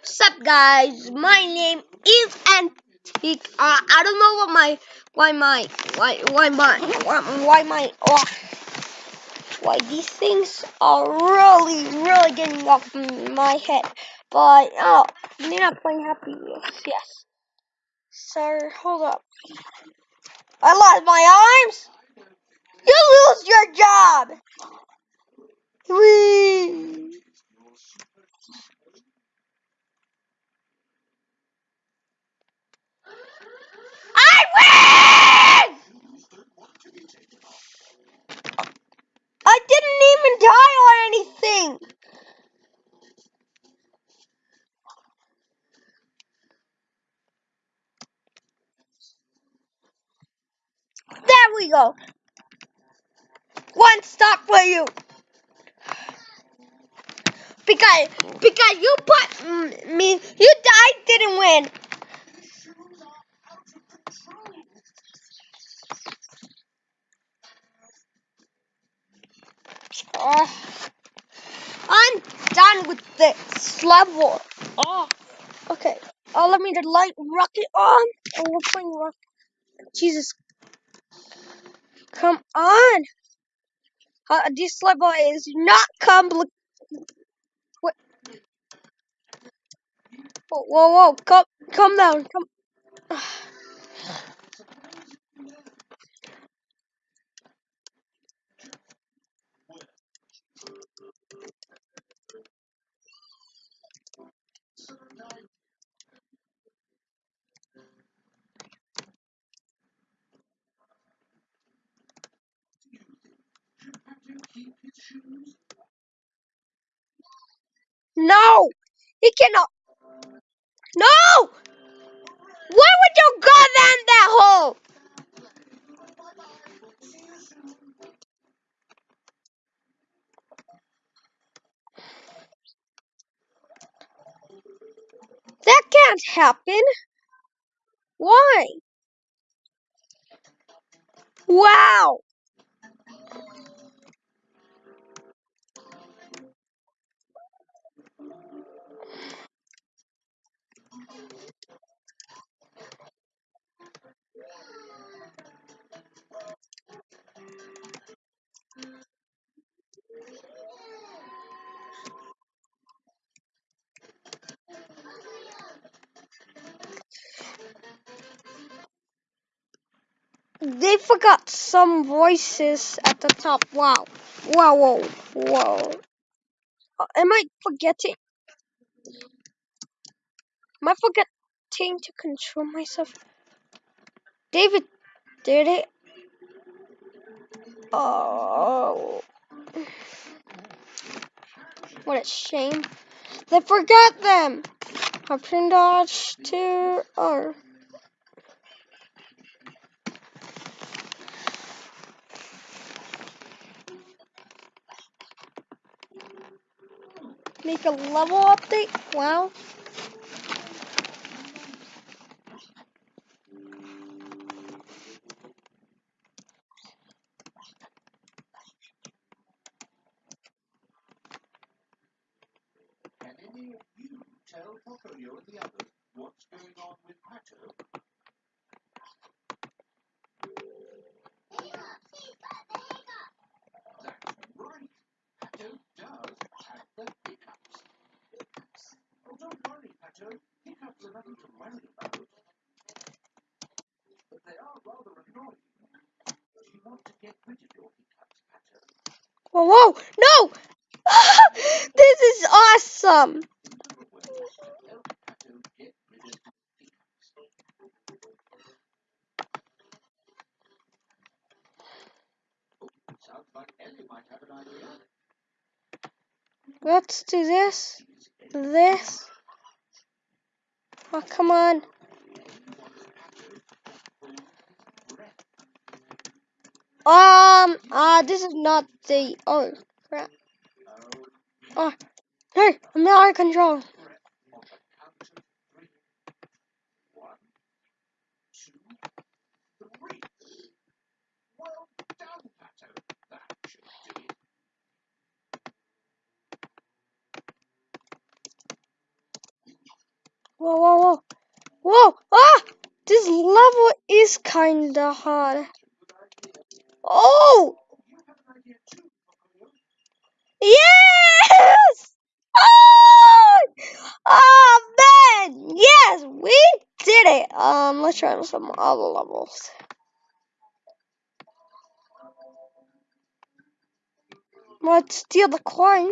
What's up, guys? My name is Antique. Uh, I don't know what my, why my, why, why my, why, why my, oh, why these things are really, really getting off my head. But oh, they're not playing Happy. Yes, sir. Hold up. I lost my arms. You lose your job. Whee! I win! I didn't even die or anything. There we go. One stop for you. Because because you put me, you died, didn't win. Oh, I'm done with this level. Oh, okay. Oh, let me the light rocket on. Oh, we're playing rocket. Jesus, come on. Uh, this level is not complicated. Whoa, whoa, whoa! Come, come down. Come. No, he cannot. No! Why would you go down that hole? That can't happen. Why? Wow. They forgot some voices at the top. Wow. Wow, whoa, whoa. Uh, am I forgetting? Am I forgetting to control myself? David did it. Oh. What a shame. They forgot them. Option dodge to or make a level update. Wow. Can any of you tell Pocoyo and the others what's going on with Pato? That's right. Pato does have the hiccups. Oh, don't worry, Pato. To. But they are rather annoying. You want to get rid of your hiccups? Whoa, whoa, no! this is awesome. Let's do this. This. Oh, come on. Um, uh, this is not the. Oh, crap. Oh, hey, I'm out of control. On the count of three. One, two, three. Well done, Pato. That should do it. Whoa, whoa, whoa. Whoa! Ah! This level is kinda hard. Oh! Yes! Oh! Oh man! Yes, we did it. Um, let's try some other levels. Let's steal the coin.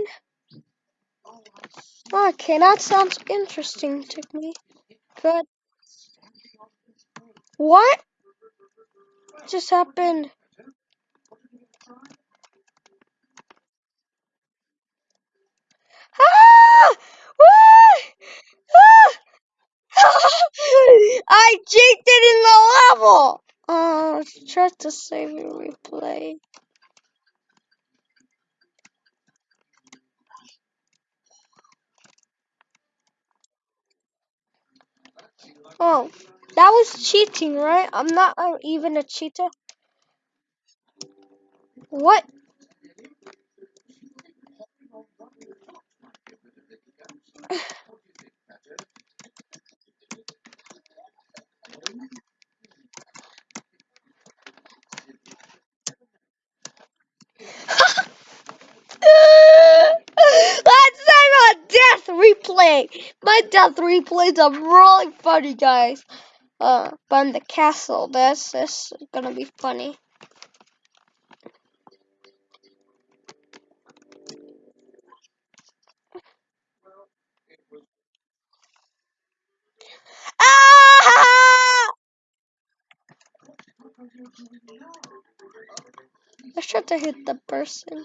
Okay, that sounds interesting to me. Good. What just happened? Ah! Ah! I cheated in the level. Oh, let's try to save and replay. Oh, that was cheating, right? I'm not uh, even a cheater. What? Let's replay. My death replays are really funny, guys. Uh, but in the castle, this is gonna be funny. Ah! I should to hit the person.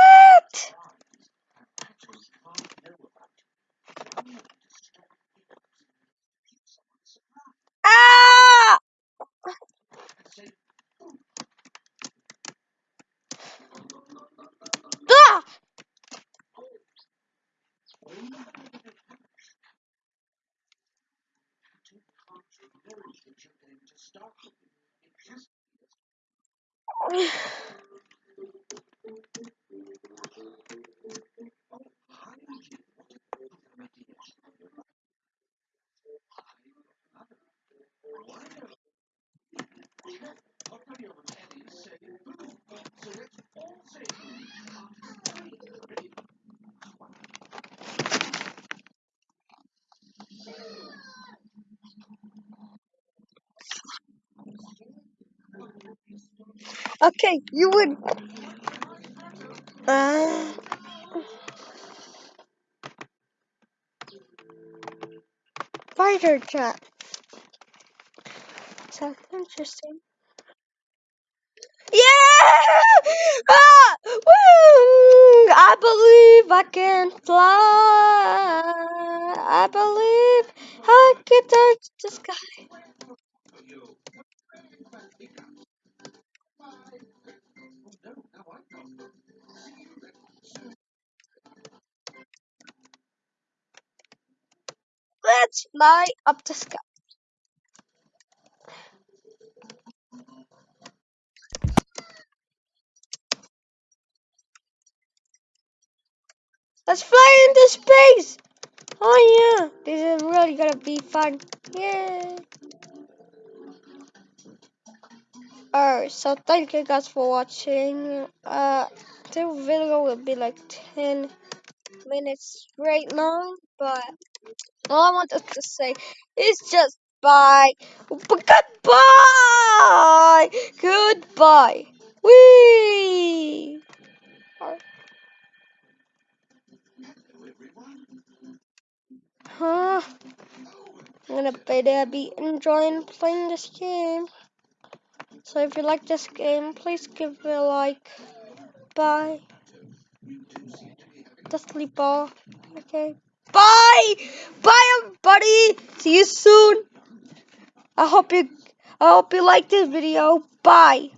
Ah! Ah! Okay, you would. Uh, fighter chat. Sounds interesting. Yeah! Ah! Woo! I believe I can fly. I believe I can touch the sky. Fly up the sky. Let's fly into space. Oh yeah, this is really gonna be fun. Yay! Alright, so thank you guys for watching. Uh, the video will be like 10 minutes straight long, but all I wanted to say is just bye. Goodbye! Goodbye! Wee! Huh? I'm gonna better be enjoying playing this game. So if you like this game, please give it a like. Bye. Sleep ball. Okay. Bye. Bye, everybody. See you soon. I hope you. I hope you like this video. Bye.